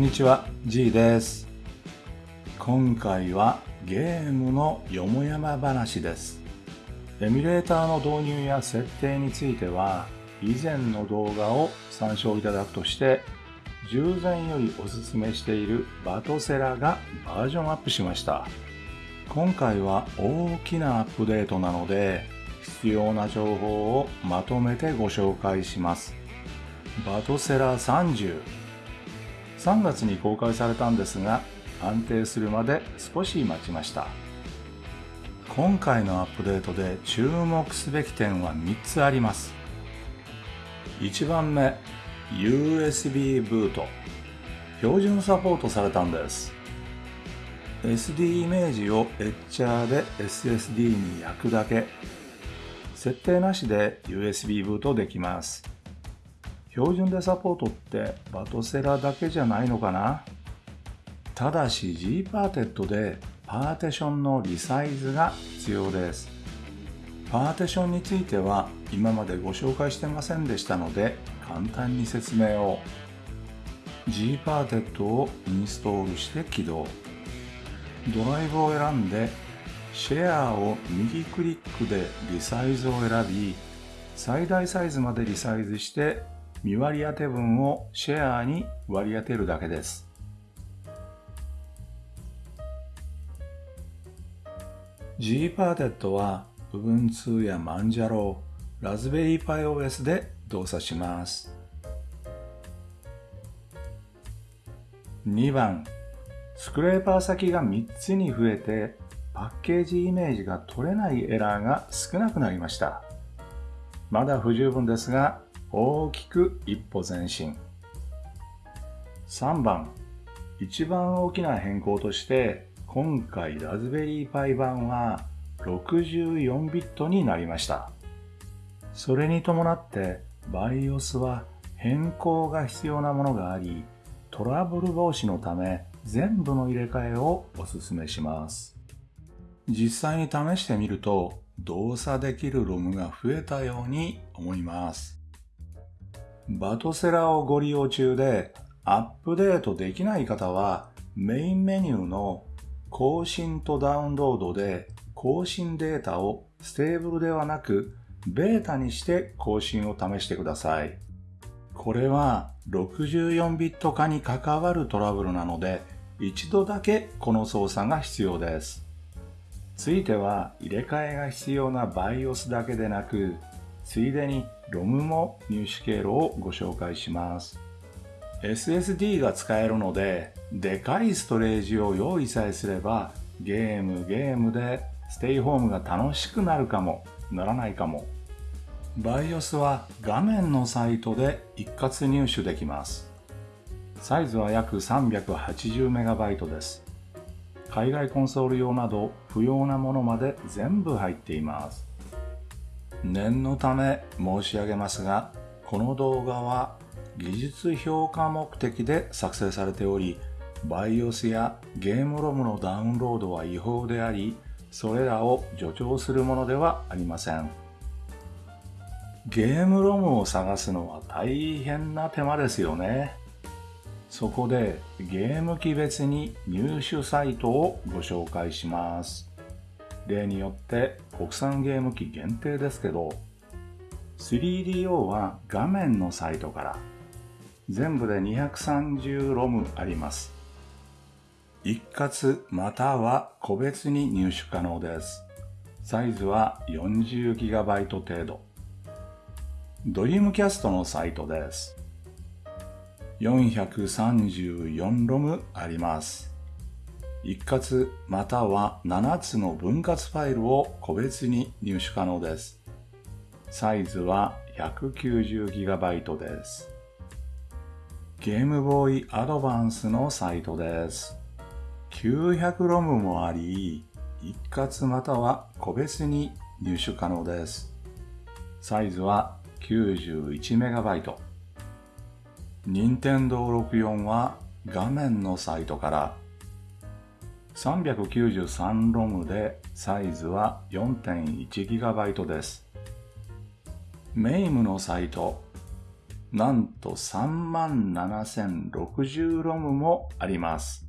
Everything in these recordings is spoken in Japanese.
んにちは G です。今回はゲームのよもやま話です。エミュレーターの導入や設定については以前の動画を参照いただくとして従前よりおすすめしているバトセラがバージョンアップしました。今回は大きなアップデートなので必要な情報をまとめてご紹介します。バトセラ30 3月に公開されたんですが安定するまで少し待ちました。今回のアップデートで注目すべき点は3つあります。1番目 USB ブート。標準サポートされたんです。SD イメージをエッチャーで SSD に焼くだけ。設定なしで USB ブートできます。標準でサポートって Batocera だけじゃないのかな？ただし G パーテッドでパーティションのリサイズが必要です。パーティションについては今までご紹介してませんでしたので簡単に説明を。G パーテッドをインストールして起動。ドライブを選んでシェアを右クリックでリサイズを選び最大サイズまでリサイズして未割り当て分をシェアに割り当てるだけです。G パーテッドは Ubuntu や Manjaro、Raspberry Pi OS で動作します。2番、スクレーパー先が3つに増えてパッケージイメージが取れないエラーが少なくなりました。まだ不十分ですが大きく一歩前進。3番。一番大きな変更として今回ラズベリーパイ版は64ビットになりました。それに伴って BIOS は変更が必要なものがありトラブル防止のため全部の入れ替えをお勧めします。実際に試してみると動作できるロムが増えたように思います。 Batocera をご利用中でアップデートできない方はメインメニューの更新とダウンロードで更新データを stable ではなくベータにして更新を試してください。これは64ビット化に関わるトラブルなので一度だけこの操作が必要です。ついては入れ替えが必要な BIOS だけでなくついでに ROM も入手経路をご紹介します。SSD が使えるのででかいストレージを用意さえすればゲームゲームでステイホームが楽しくなるかもならないかも。BIOS は画面のサイトで一括入手できます。サイズは約 380MB です。海外コンソール用など不要なものまで全部入っています。念のため申し上げますが、この動画は技術評価目的で作成されており、BIOS やゲームロムのダウンロードは違法であり、それらを助長するものではありません。ゲームロムを探すのは大変な手間ですよね。そこでゲーム機別に入手サイトをご紹介します。例によって国産ゲーム機限定ですけど 3DO は画面のサイトから全部で230ロムあります。一括または個別に入手可能です。サイズは 40GB 程度。ドリームキャストのサイトです。434ロムあります。一括または7つの分割ファイルを個別に入手可能です。サイズは 190GB です。ゲームボーイアドバンスのサイトです。900ロムもあり、一括または個別に入手可能です。サイズは 91MB。任天堂64は画面のサイトから393ロムでサイズは 4.1GB です。メイムのサイトなんと37,060ロムもあります。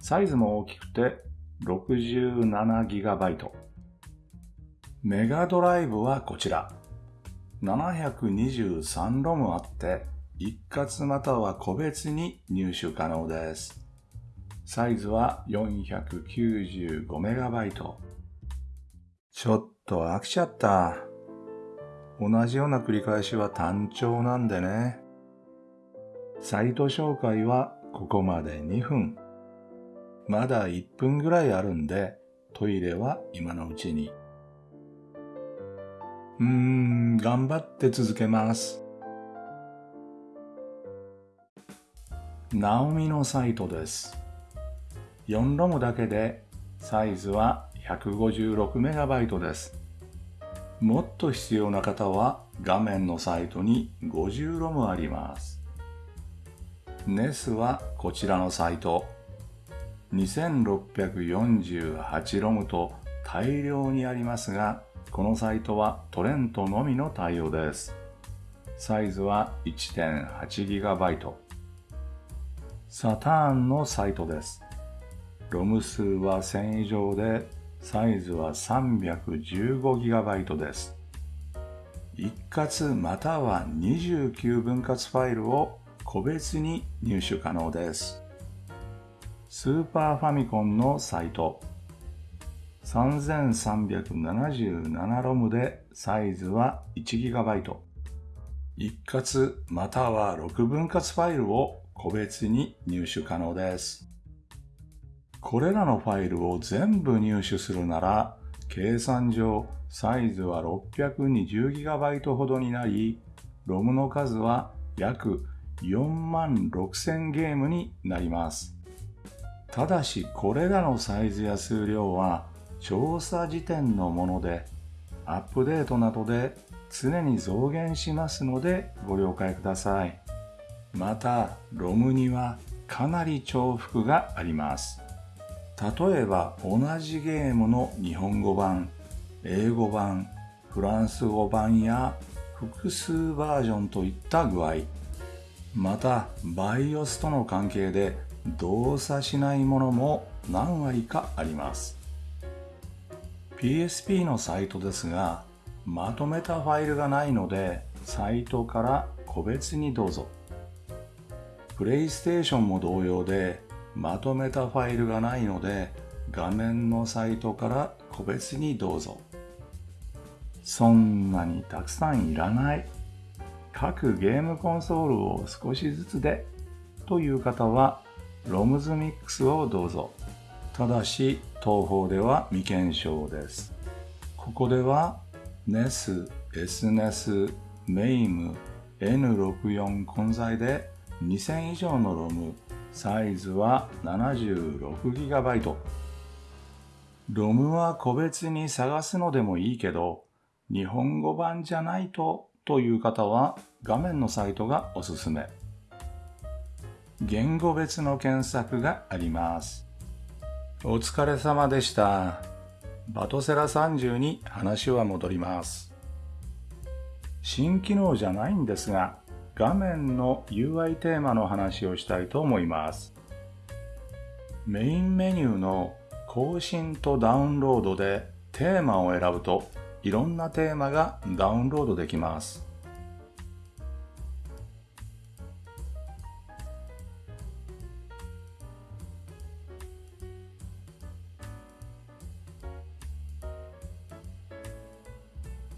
サイズも大きくて 67GB。メガドライブはこちら。723ロムあって、一括または個別に入手可能です。サイズは 495MB。ちょっと飽きちゃった。同じような繰り返しは単調なんでね。サイト紹介はここまで2分。まだ1分ぐらいあるんで、トイレは今のうちに。うーん、頑張って続けます。ナオミのサイトです。4ロムだけでサイズは 156MB です。もっと必要な方は画面のサイトに50ロムあります。NES はこちらのサイト2648ロムと大量にありますがこのサイトはトレントのみの対応です。サイズは 1.8GB。サターンのサイトです。ロム数は1000以上で、サイズは 315GB です。一括または29分割ファイルを個別に入手可能です。スーパーファミコンのサイト3377ロムでサイズは 1GB。一括または6分割ファイルを個別に入手可能です。これらのファイルを全部入手するなら、計算上サイズは 620GB ほどになり、ロムの数は約4万6000ゲームになります。ただしこれらのサイズや数量は調査時点のもので、アップデートなどで常に増減しますのでご了解ください。また、ロムにはかなり重複があります。例えば同じゲームの日本語版、英語版、フランス語版や複数バージョンといった具合、また BIOS との関係で動作しないものも何割かあります。PSP のサイトですが、まとめたファイルがないので、サイトから個別にどうぞ。プレイステーションも同様で、まとめたファイルがないので、画面のサイトから個別にどうぞ。そんなにたくさんいらない。各ゲームコンソールを少しずつでという方は、ロムズミックスをどうぞ。ただし、東方では未検証です。ここでは NES、SNES、MAME、N64 混在で2000以上のロム、サイズは 76GB。ロムは個別に探すのでもいいけど、日本語版じゃないとという方は画面のサイトがおすすめ。言語別の検索があります。お疲れ様でした。バトセラ30に話は戻ります。新機能じゃないんですが、画面の UI テーマの話をしたいと思います。メインメニューの更新とダウンロードでテーマを選ぶといろんなテーマがダウンロードできます。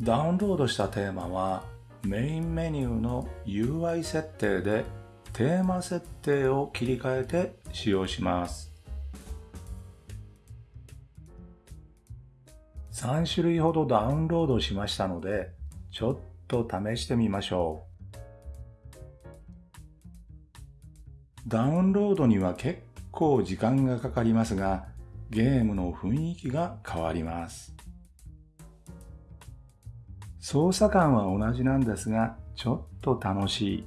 ダウンロードしたテーマはメインメニューの UI 設定でテーマ設定を切り替えて使用します。3種類ほどダウンロードしましたので、ちょっと試してみましょう。ダウンロードには結構時間がかかりますが、ゲームの雰囲気が変わります。操作感は同じなんですが、ちょっと楽し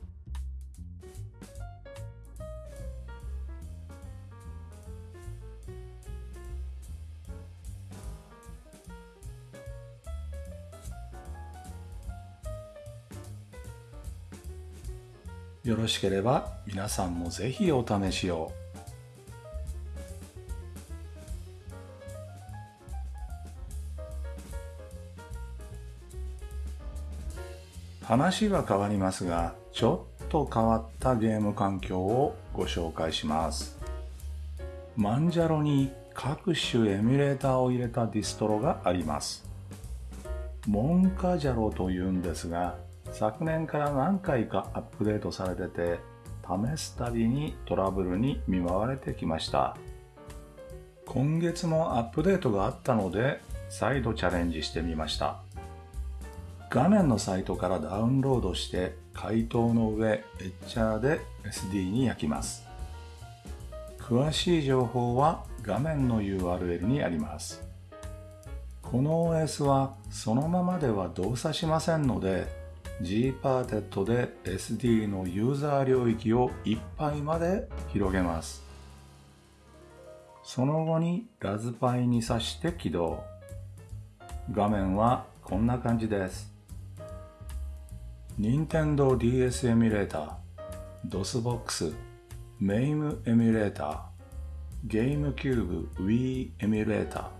い。よろしければ皆さんもぜひお試しを。話は変わりますが、ちょっと変わったゲーム環境をご紹介します。マンジャロに各種エミュレーターを入れたディストロがあります。モンカジャロというんですが、昨年から何回かアップデートされてて、試すたびにトラブルに見舞われてきました。今月もアップデートがあったので、再度チャレンジしてみました。画面のサイトからダウンロードして解凍の上エッチャーで SD に焼きます。詳しい情報は画面の URL にあります。この OS はそのままでは動作しませんので Gparted で SD のユーザー領域をいっぱいまで広げます。その後にラズパイに挿して起動。画面はこんな感じです。Nintendo DS エミュレーター、DOSBox、MAME エミュレーター、ゲームキューブ Wii エミュレータ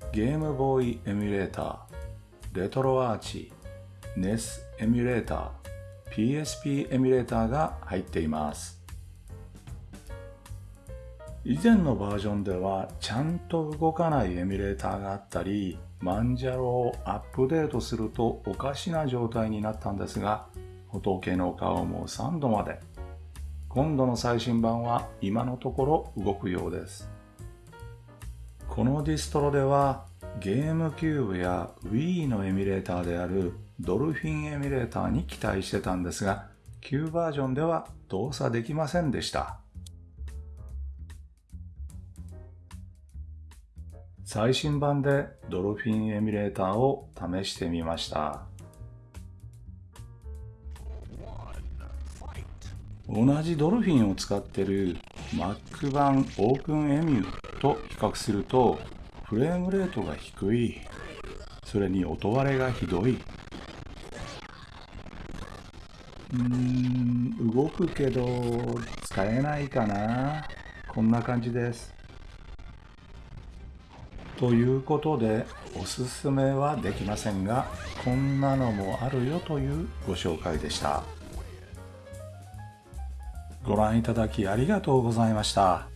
ー、ゲームボーイエミュレーター、レトロアーチ、NES エミュレーター、PSP エミュレーターが入っています。以前のバージョンではちゃんと動かないエミュレーターがあったり、マンジャロをアップデートするとおかしな状態になったんですが、仏の顔も3度まで。今度の最新版は今のところ動くようです。このディストロではゲームキューブや Wii のエミュレーターであるドルフィンエミュレーターに期待してたんですが、旧バージョンでは動作できませんでした。最新版でドルフィンエミュレーターを試してみました。同じドルフィンを使ってる Mac 版 OpenEMU と比較するとフレームレートが低い。それに音割れがひどい。うーん、動くけど使えないかな。こんな感じです。ということでおすすめはできませんがこんなのもあるよというご紹介でした。ご覧いただきありがとうございました。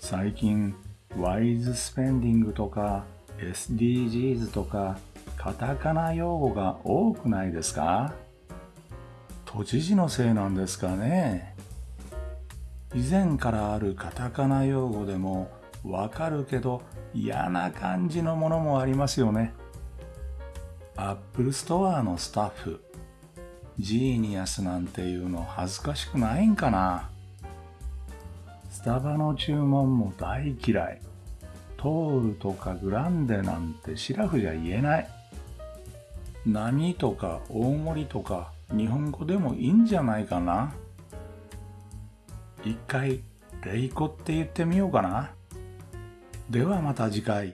最近ワイズスペンディングとか SDGs とかカタカナ用語が多くないですか？都知事のせいなんですかね？以前からあるカタカナ用語でもわかるけど嫌な感じのものもありますよね。アップルストアのスタッフ、ジーニアスなんていうの恥ずかしくないんかなスタバの注文も大嫌い。トールとかグランデなんてシラフじゃ言えない。何とか大盛りとか日本語でもいいんじゃないかな一回、レイコって言ってみようかな。ではまた次回。